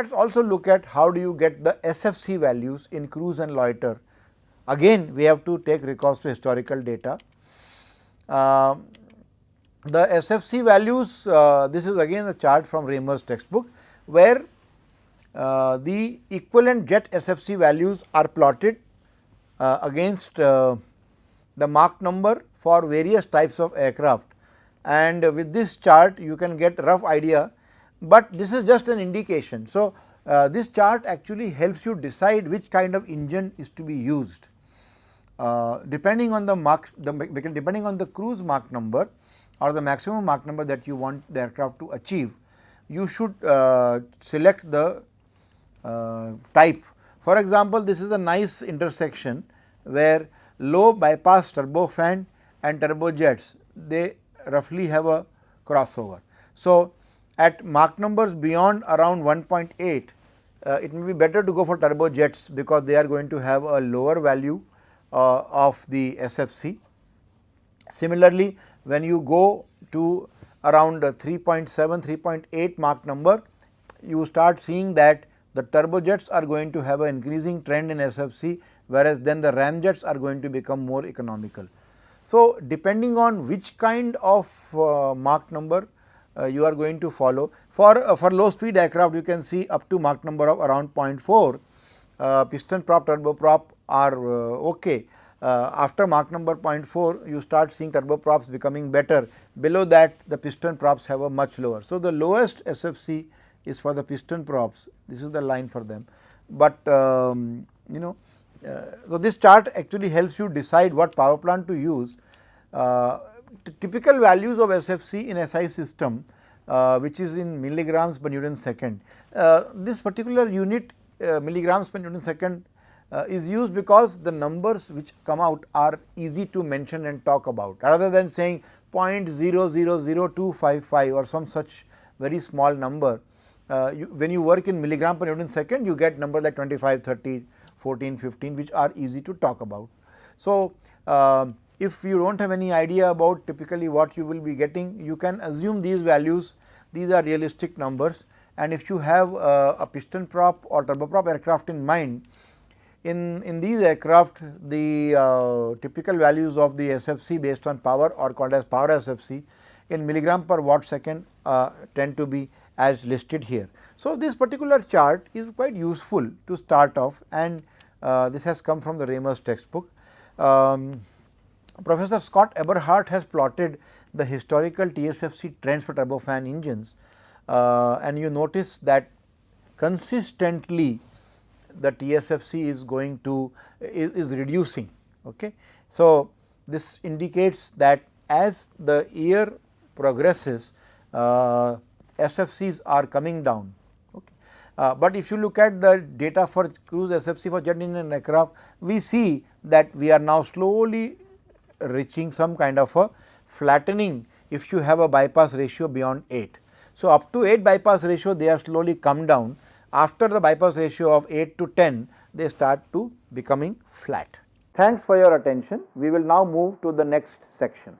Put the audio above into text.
Let us also look at how do you get the SFC values in cruise and loiter. Again we have to take recourse to historical data. Uh, the SFC values, uh, this is again a chart from Raymer's textbook, where uh, the equivalent jet SFC values are plotted uh, against uh, the Mach number for various types of aircraft and with this chart you can get rough idea, but this is just an indication. So, uh, this chart actually helps you decide which kind of engine is to be used. Uh, depending on the Mach, the, depending on the cruise Mach number or the maximum Mach number that you want the aircraft to achieve, you should uh, select the uh, type. For example, this is a nice intersection where low bypass turbofan and turbojets they roughly have a crossover. So, at Mach numbers beyond around 1.8 uh, it may be better to go for turbojets because they are going to have a lower value uh, of the SFC. Similarly, when you go to around 3.7, 3.8 Mach number, you start seeing that the turbojets are going to have an increasing trend in SFC, whereas then the ramjets are going to become more economical. So, depending on which kind of uh, Mach number you are going to follow, for, uh, for low speed aircraft you can see up to Mach number of around 0.4, uh, piston prop turboprop are uh, okay. Uh, after Mach number 0.4 you start seeing turboprops becoming better, below that the piston props have a much lower. So, the lowest SFC is for the piston props, this is the line for them, but um, you know uh, so, this chart actually helps you decide what power plant to use. Uh, typical values of SFC in SI system uh, which is in milligrams per Newton second. Uh, this particular unit uh, milligrams per Newton second uh, is used because the numbers which come out are easy to mention and talk about rather than saying 0.000255 or some such very small number. You, when you work in milligram per Newton second you get number like 25, 30, 14, 15 which are easy to talk about. So, uh, if you do not have any idea about typically what you will be getting, you can assume these values, these are realistic numbers and if you have uh, a piston prop or turboprop aircraft in mind, in, in these aircraft the uh, typical values of the SFC based on power or called as power SFC in milligram per watt second uh, tend to be as listed here. So, this particular chart is quite useful to start off and uh, this has come from the Raymer's textbook. Um, Professor Scott Eberhardt has plotted the historical TSFC trends for turbofan engines uh, and you notice that consistently the TSFC is going to is, is reducing. Okay. So, this indicates that as the year progresses uh, SFCs are coming down. Okay. Uh, but if you look at the data for cruise SFC for jet engine aircraft, we see that we are now slowly reaching some kind of a flattening if you have a bypass ratio beyond 8. So, up to 8 bypass ratio they are slowly come down after the bypass ratio of 8 to 10 they start to becoming flat. Thanks for your attention. We will now move to the next section.